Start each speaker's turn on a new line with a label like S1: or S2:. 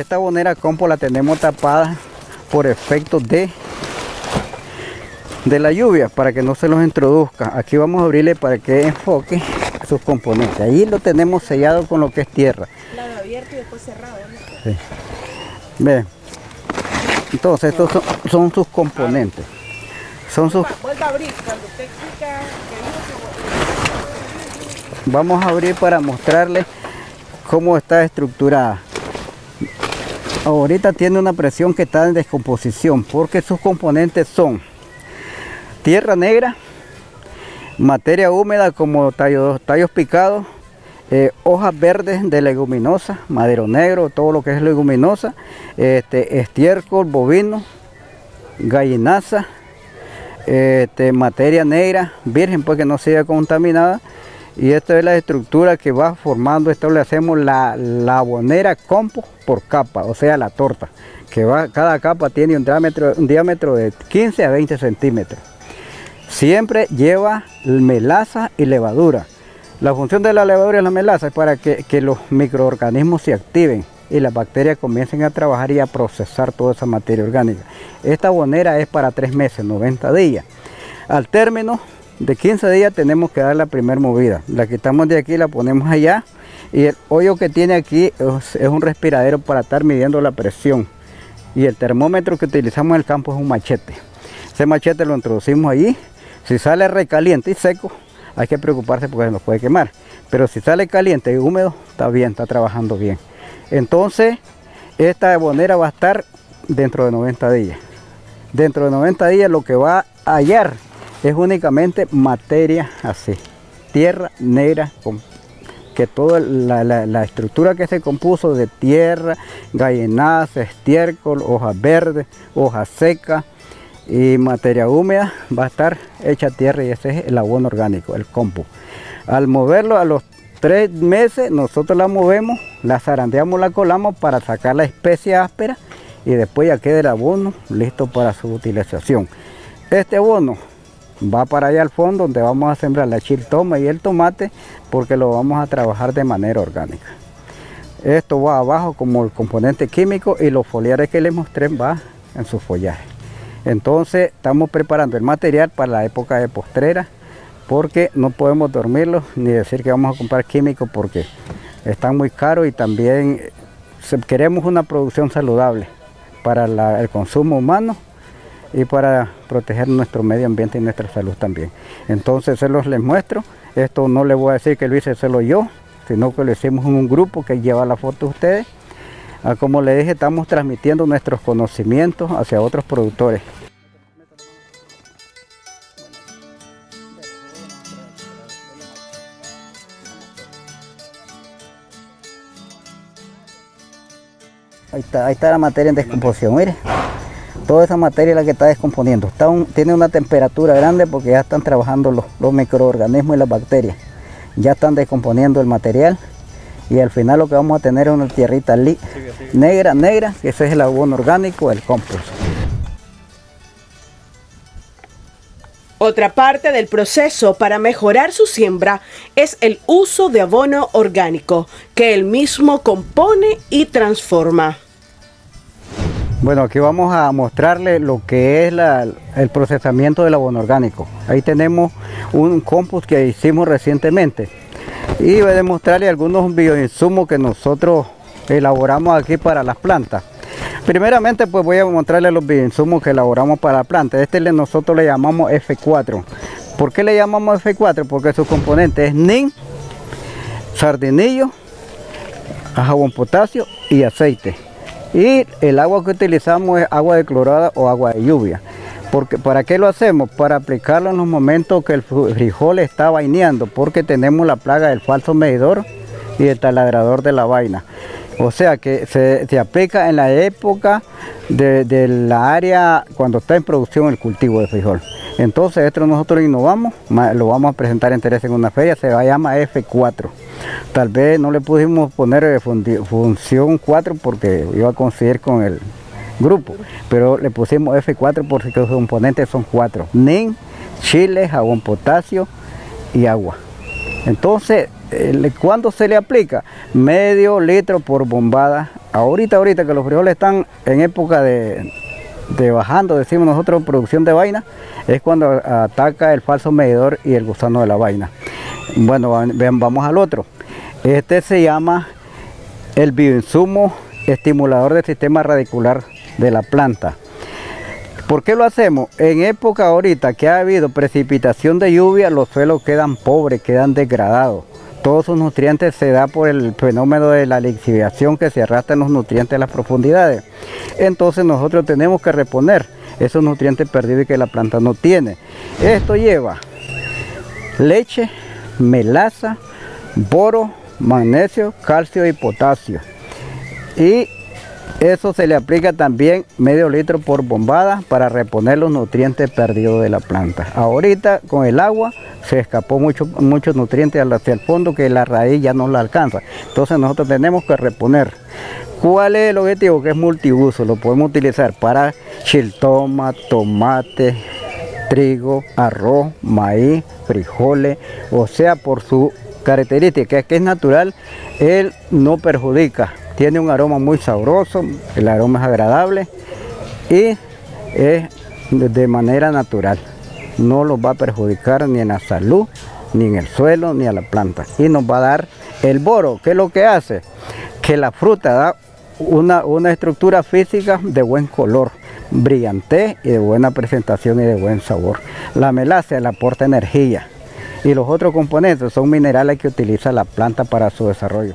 S1: Esta bonera compo la tenemos tapada por efecto de, de la lluvia para que no se los introduzca. Aquí vamos a abrirle para que enfoque sus componentes. Ahí lo tenemos sellado con lo que es tierra.
S2: Lado abierto y después cerrado.
S1: Sí. Ve. Entonces estos son, son sus componentes. Son sus,
S2: a abrir cuando usted
S1: vamos a abrir para mostrarles cómo está estructurada. Ahorita tiene una presión que está en descomposición porque sus componentes son tierra negra, materia húmeda como tallos, tallos picados, eh, hojas verdes de leguminosa, madero negro, todo lo que es leguminosa, este, estiércol bovino, gallinaza, este, materia negra, virgen pues que no sea contaminada y esta es la estructura que va formando, esto le hacemos la, la bonera compo por capa, o sea la torta, que va, cada capa tiene un diámetro, un diámetro de 15 a 20 centímetros. Siempre lleva melaza y levadura. La función de la levadura y la melaza es para que, que los microorganismos se activen y las bacterias comiencen a trabajar y a procesar toda esa materia orgánica. Esta bonera es para tres meses, 90 días. Al término de 15 días tenemos que dar la primera movida. La quitamos de aquí, la ponemos allá y el hoyo que tiene aquí es, un respiradero para estar midiendo la presión. Y el termómetro que utilizamos en el campo es un machete. Ese machete lo introducimos allí. Si sale recaliente y seco, hay que preocuparse porque se nos puede quemar. Pero si sale caliente y húmedo, está bien, está trabajando bien. Entonces, esta bonera va a estar dentro de 90 días. Dentro de 90 días lo que va a hallar es únicamente materia así, tierra negra, con, que toda la, la, estructura que se compuso de tierra, gallenaza, estiércol, hojas verdes, hojas secas y materia húmeda va a estar hecha tierra y ese es el abono orgánico, el compost. Al moverlo a los tres meses nosotros la movemos, la zarandeamos, la colamos para sacar la especie áspera y después ya queda el abono listo para su utilización. Este abono va para allá al fondo donde vamos a sembrar la chiltoma y el tomate porque lo vamos a trabajar de manera orgánica. Esto va abajo como el componente químico y los foliares que les mostré va en su follaje. Entonces estamos preparando el material para la época de postrera porque no podemos dormirlo ni decir que vamos a comprar químicos porque están muy caros y también queremos una producción saludable para el consumo humano y para proteger nuestro medio ambiente y nuestra salud también. Entonces se los les muestro, esto no les voy a decir que lo hice solo yo, sino que lo hicimos en un grupo que lleva la foto de ustedes. Ah, como les dije, estamos transmitiendo nuestros conocimientos hacia otros productores. Ahí está, ahí está la materia en descomposición, mire. Toda esa materia es la que está descomponiendo. Está un, tiene una temperatura grande porque ya están trabajando los, los microorganismos y las bacterias. Ya están descomponiendo el material y al final lo que vamos a tener es una tierrita sigue, sigue. negra, negra, que ese es el abono orgánico, el compost.
S2: Otra parte del proceso para mejorar su siembra es el uso de abono orgánico, que él mismo compone y transforma.
S1: Bueno, aquí vamos a mostrarle lo que es el procesamiento del abono orgánico. Ahí tenemos un compost que hicimos recientemente y voy a demostrarle algunos bioinsumos que nosotros elaboramos aquí para las plantas. Primeramente pues voy a mostrarle los bioinsumos que elaboramos para la planta. Este le, nosotros le llamamos F4. ¿Por qué le llamamos F4? Porque su componente es NIN, sardinillo, jabón potasio y aceite. Y el agua que utilizamos es agua de clorada o agua de lluvia. Porque, ¿Para qué lo hacemos? Para aplicarlo en los momentos que el frijol está vaineando, porque tenemos la plaga del falso medidor y el taladrador de la vaina. O sea que se, aplica en la época de, de, la área cuando está en producción el cultivo de frijol. Entonces esto nosotros innovamos, lo vamos a presentar en Teresa en una feria, se llama F4. Tal vez no le pudimos poner función 4 porque iba a coincidir con el grupo, pero le pusimos F4 porque los componentes son 4. NIN, chile, jabón potasio y agua. Entonces, ¿cuándo se le aplica? Medio litro por bombada ahorita, ahorita que los frijoles están en época de, de bajando, decimos nosotros, producción de vaina, es cuando ataca el falso medidor y el gusano de la vaina. Bueno, vamos al otro. Este se llama el bioinsumo estimulador del sistema radicular de la planta. ¿Por qué lo hacemos? En época ahorita que ha habido precipitación de lluvia, los suelos quedan pobres, quedan degradados. Todos sus nutrientes se da por el fenómeno de la lixiviación que se arrastran los nutrientes a las profundidades. Entonces nosotros tenemos que reponer esos nutrientes perdidos que la planta no tiene. Esto lleva leche, melaza, boro, magnesio, calcio y potasio. Y eso se le aplica también medio litro por bombada para reponer los nutrientes perdidos de la planta. Ahorita con el agua se escapó mucho, muchos nutrientes hacia el fondo que la raíz ya no la alcanza. Entonces nosotros tenemos que reponer. ¿Cuál es el objetivo? Que es multiuso. Lo podemos utilizar para chiltoma, tomate, trigo, arroz, maíz, frijoles, o sea, por su característica que es natural, él no perjudica tiene un aroma muy sabroso, el aroma es agradable y es de manera natural. No los va a perjudicar ni en la salud, ni en el suelo, ni a la planta. Y nos va a dar el boro. ¿Qué es lo que hace? Que la fruta da una, una estructura física de buen color, brillante y de buena presentación y de buen sabor. La melaza le aporta energía y los otros componentes son minerales que utiliza la planta para su desarrollo.